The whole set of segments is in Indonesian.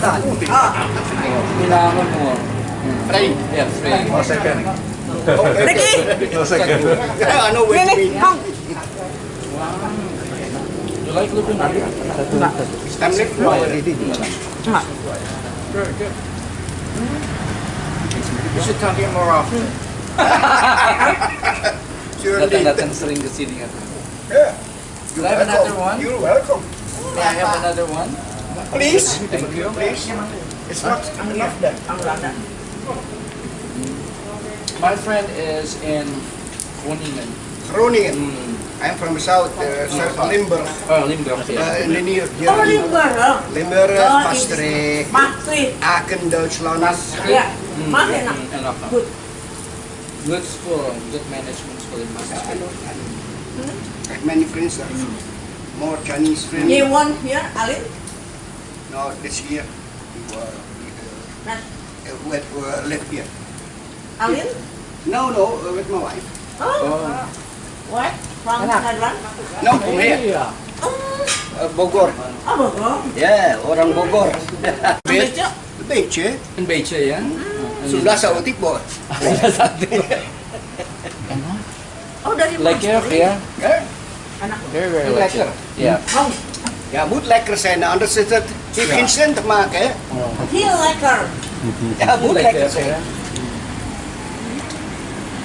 Ready? Yeah, three. No second. Ricky, No second. I know where to Nene, be. Hong. You like looking at. You should come here more often. Datang-datang sering ke sini kan. Yeah. I have another one? You're welcome. May I have another one? Please. Thank you. Please. It's not enough then. My friend is in Groningen. Groningen. Hmm. I'm from south, uh, south Limburg. Oh, Limburg, Uh, yeah. in the near Oh. Limburg. oh. Limburg, Oh, Maastricht, Maastricht. Aachen, Duitsland. Hmm, Mas enak. hmm, enak. Good. Good school, good management school in Maastricht. I have many friends there. More Chinese friends. You want here, Alin? No, this year. We were, we, Nah, uh, uh, with, uh, here. Alin? No, no, uh, with my wife. Oh, what? From Thailand? No, from here. Oh, Uh, Bogor. oh, Bogor. Yeah, orang Bogor. Bejo. Beetje. In Beche, ya? Sudah sa utik bo. Oh, dari Lekker, Maastricht. ya? Eh? Anak. Very, very lekker. Yeah. Oh, Ja, moet lekker zijn, nou, anders is het, heeft ja. geen zin te maken. Hè? Heel lekker. Ja, moet lekker, lekker zijn. Hè?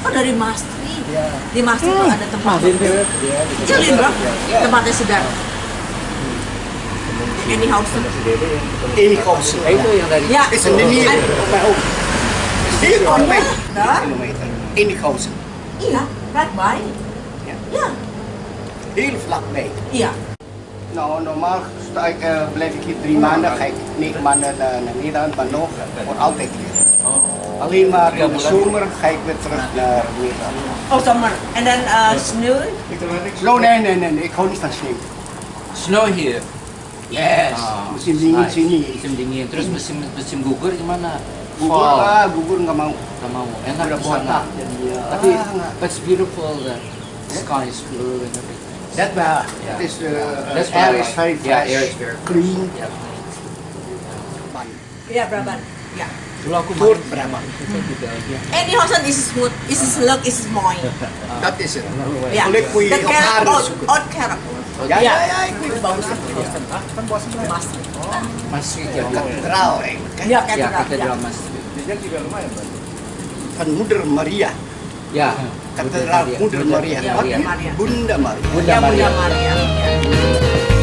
Oh, dari Mastri. Ya. Di Mastri hmm. ada tempat. Kecilin, Bro. Tempatnya sedang. Ini Hausen. Ini Hausen. Itu yang dari. Ya. Is een hier. Hier komt mij. Kilometer. In Ini Hausen. Ja, vlakbij. Ja. ja. Heel vlak vlakbij. Ja. Nou, normaal sta ik, eh, blijf ik hier drie maanden. Ga ik negen maanden naar, naar Nederland, maar nog voor altijd hier. Alleen maar in de zomer ga ik weer terug naar Nederland. Oh, summer. And then uh, snow. No, nee, nee, nee, nee, ik hou niet van sneeuw. Snow here. Yes, Ah, musim dingin nice. sini. Musim dingin. Terus musim musim gugur gimana? Gugur Fall. lah, gugur nggak mau. Gak mau. Enak Udah botak. Tapi Ah, nggak. but it's beautiful. The sky is blue and everything. That uh, Yeah. that is uh, That's air is very Yeah, fresh, air is very clean. Yeah. Iya, Braban. Ya. Dulu aku berapa? juga. Ya. Any house is smooth. Is slug is mooi. Dat is het. Ya. Kulit kui The carrot zoeken. out carrot. Ik weet het. Bagus. Kan Maastricht. Masih ya. Kathedraal eigenlijk. hè. Ya, Ya, katedral. katedral Ya. Masjid. Van Moeder Maria. Ya. Kathedraal Moeder Maria. Moeder Maria. Bunda Maria. Bunda Ya, Bunda Maria. Maria. Ya.